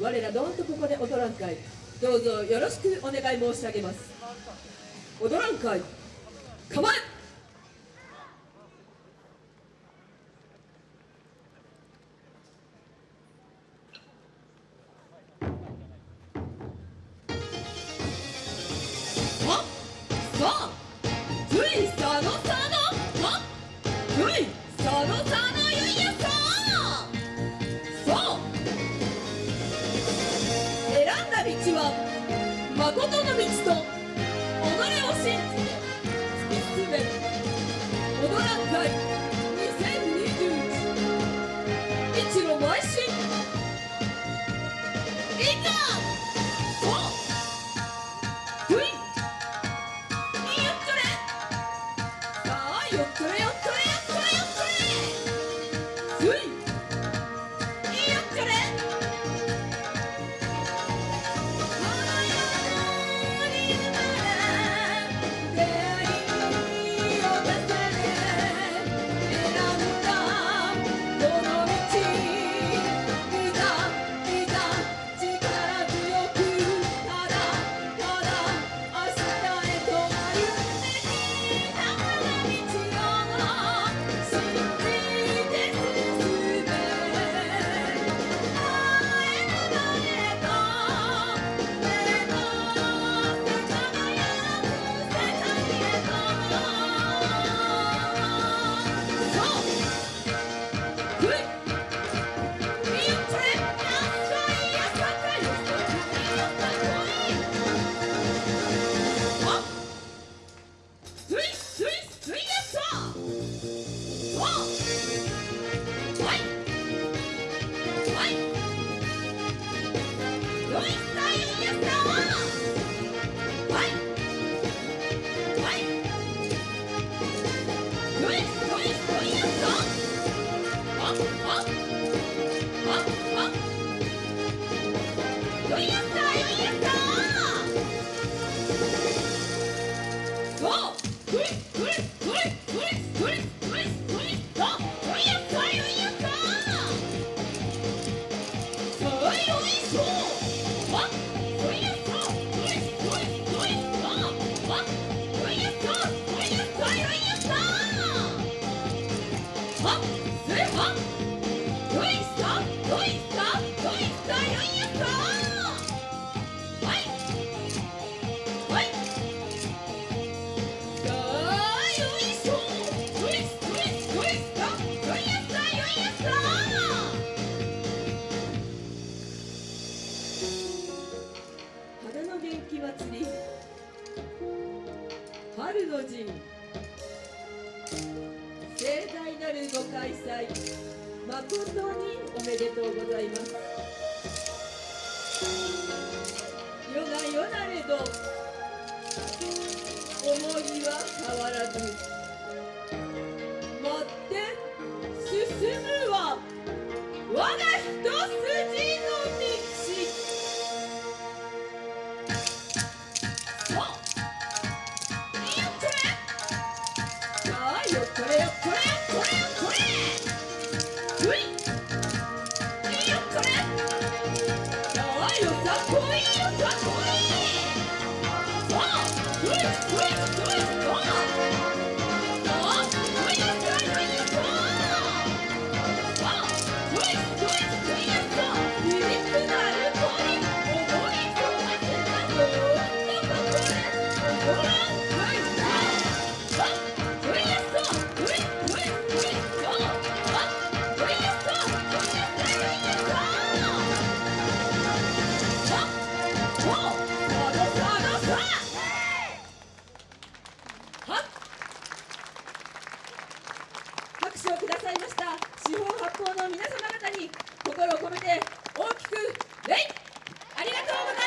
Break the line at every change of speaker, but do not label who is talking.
我らどんとここで踊らん会どうぞよろしくお願い申し上げます。踊らん会構え Huh? あの陣盛大なるご開催。誠におめでとうございます。よがよなれど思いは変わらず。Let's go! 拍手をくださいました。四方八方の皆様方に心を込めて大きく礼。ありがとうございます。